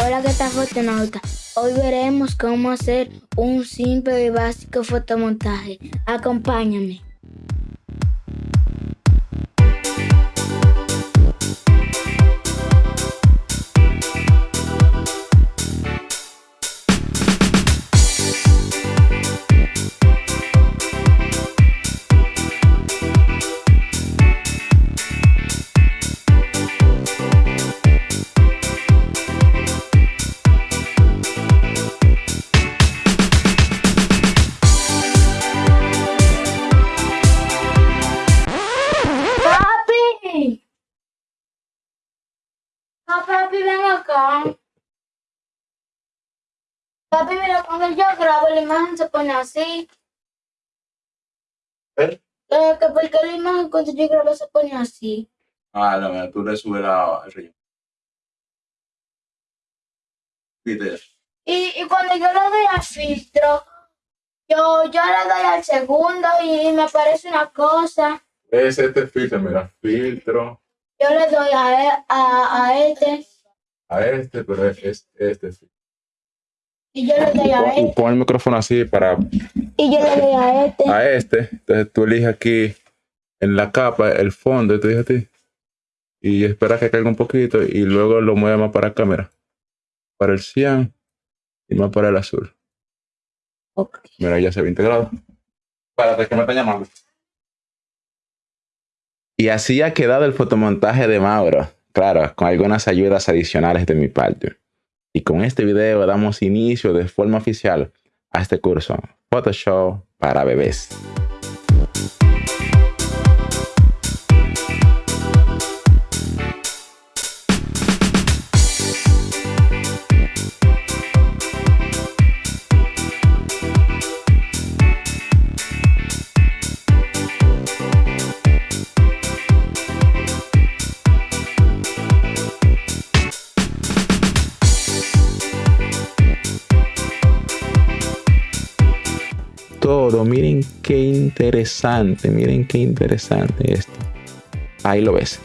Hola, ¿qué tal fotonauta? Hoy veremos cómo hacer un simple y básico fotomontaje. Acompáñame. No, papi, ven acá. Papi, mira, cuando yo grabo la imagen se pone así. ¿Eh? Eh, que porque la imagen cuando yo grabo se pone así. Ah, no, mira, tú le subes la, el. Y, y cuando yo le doy al filtro, yo, yo le doy al segundo y me aparece una cosa. Es este filtro, mira, filtro Yo le doy a, e- a, a este a este, pero es, es este filtro. y yo le doy a Pon, este pon el micrófono así para y yo le doy a este. a este. Entonces tú eliges aquí en la capa el fondo, y tú dices a ti. Y esperas que caiga un poquito y luego lo mueves más para acá, mira. Para el cian y más para el azul. Ok. Mira, ya se ve integrado. Espérate, que me está llamando. Y así ha quedado el fotomontaje de Mauro. Claro, con algunas ayudas adicionales de mi parte. Y con este video damos inicio de forma oficial a este curso Photoshop para bebés. Miren qué interesante, miren qué interesante esto. Ahí lo ves.